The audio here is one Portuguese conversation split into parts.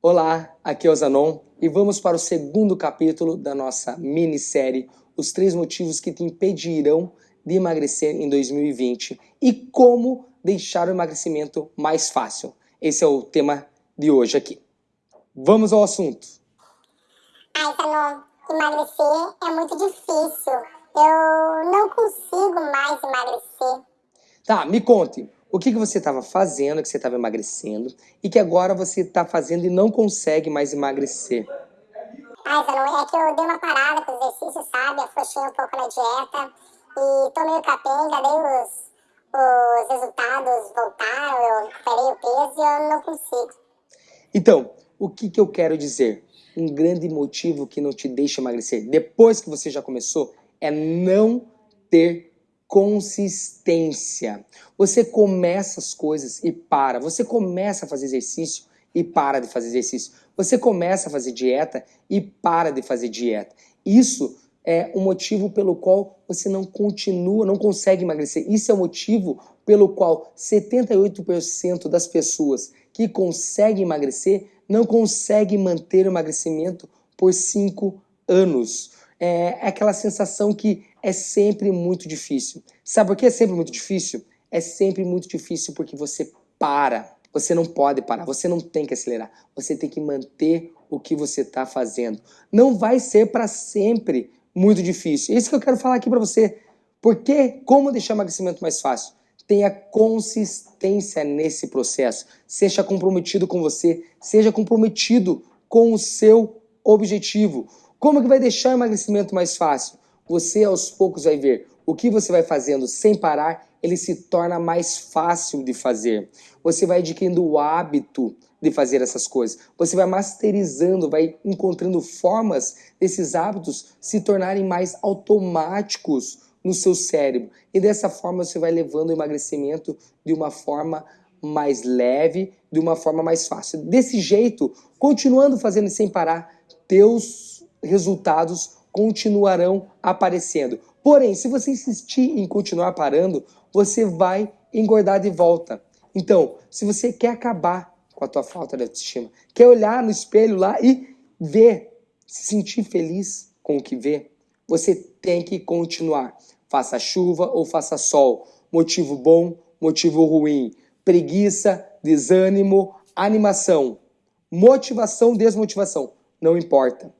Olá, aqui é o Zanon e vamos para o segundo capítulo da nossa minissérie Os três motivos que te impedirão de emagrecer em 2020 e como deixar o emagrecimento mais fácil. Esse é o tema de hoje aqui. Vamos ao assunto. Ai, Zanon, emagrecer é muito difícil. Eu não consigo mais emagrecer. Tá, me conte, o que, que você estava fazendo, que você estava emagrecendo, e que agora você está fazendo e não consegue mais emagrecer? Ai, Zanon, é que eu dei uma parada com os exercícios, sabe? Afrouxei um pouco na dieta e tô meio capenga, daí os, os resultados voltaram, eu recuperei o peso e eu não consigo. Então, o que, que eu quero dizer? Um grande motivo que não te deixa emagrecer, depois que você já começou, é não ter consistência. Você começa as coisas e para. Você começa a fazer exercício e para de fazer exercício. Você começa a fazer dieta e para de fazer dieta. Isso é o motivo pelo qual você não continua, não consegue emagrecer. Isso é o motivo pelo qual 78% das pessoas que conseguem emagrecer não conseguem manter o emagrecimento por 5 anos é, é aquela sensação que é sempre muito difícil. Sabe por que é sempre muito difícil? É sempre muito difícil porque você para. Você não pode parar, você não tem que acelerar. Você tem que manter o que você está fazendo. Não vai ser para sempre muito difícil. É isso que eu quero falar aqui para você. Porque como deixar o emagrecimento mais fácil? Tenha consistência nesse processo. Seja comprometido com você, seja comprometido com o seu objetivo. Como que vai deixar o emagrecimento mais fácil? Você aos poucos vai ver o que você vai fazendo sem parar, ele se torna mais fácil de fazer. Você vai adquirindo o hábito de fazer essas coisas. Você vai masterizando, vai encontrando formas desses hábitos se tornarem mais automáticos no seu cérebro. E dessa forma você vai levando o emagrecimento de uma forma mais leve, de uma forma mais fácil. Desse jeito, continuando fazendo sem parar, teus resultados continuarão aparecendo. Porém, se você insistir em continuar parando, você vai engordar de volta. Então, se você quer acabar com a tua falta de autoestima, quer olhar no espelho lá e ver, se sentir feliz com o que vê, você tem que continuar. Faça chuva ou faça sol, motivo bom, motivo ruim, preguiça, desânimo, animação, motivação, desmotivação, não importa.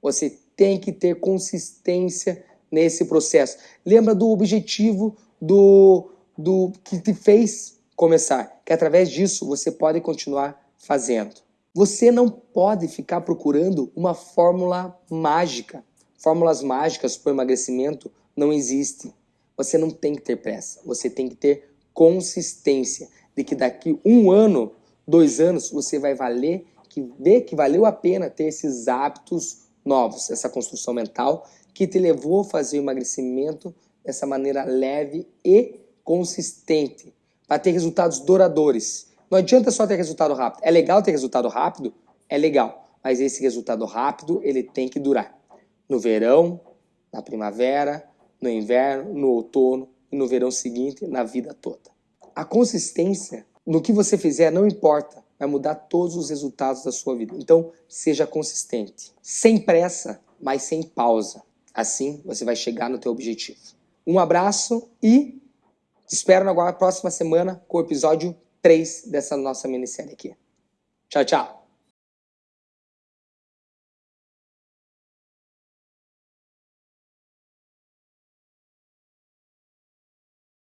Você tem que ter consistência nesse processo. Lembra do objetivo do, do que te fez começar, que através disso você pode continuar fazendo. Você não pode ficar procurando uma fórmula mágica. Fórmulas mágicas para o emagrecimento não existem. Você não tem que ter pressa, você tem que ter consistência de que daqui um ano, dois anos, você vai valer, que ver que valeu a pena ter esses hábitos novos, essa construção mental que te levou a fazer o emagrecimento dessa maneira leve e consistente, para ter resultados duradouros. Não adianta só ter resultado rápido. É legal ter resultado rápido? É legal, mas esse resultado rápido ele tem que durar. No verão, na primavera, no inverno, no outono e no verão seguinte, na vida toda. A consistência no que você fizer não importa vai mudar todos os resultados da sua vida. Então, seja consistente. Sem pressa, mas sem pausa. Assim, você vai chegar no teu objetivo. Um abraço e te espero na próxima semana com o episódio 3 dessa nossa minissérie aqui. Tchau, tchau!